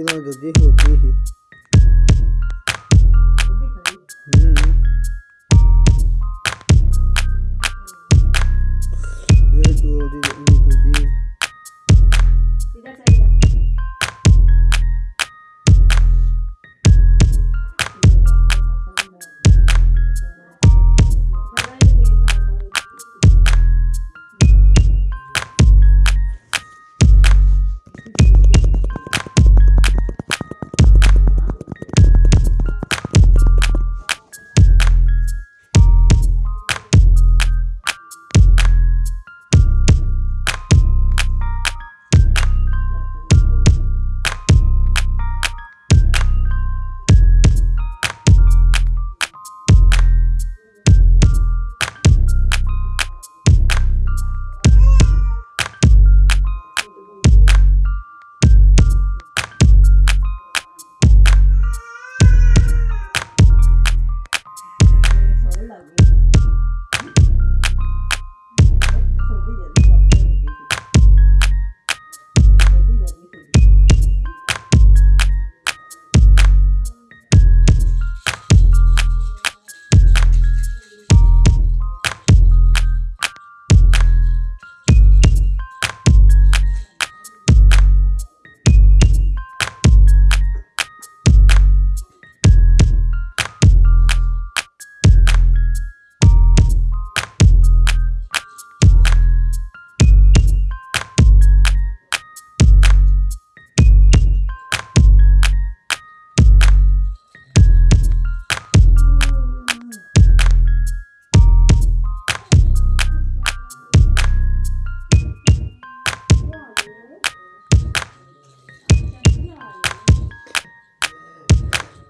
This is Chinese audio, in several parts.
सोचना जल्दी होती ही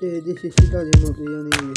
对，这学习大联盟一样的语。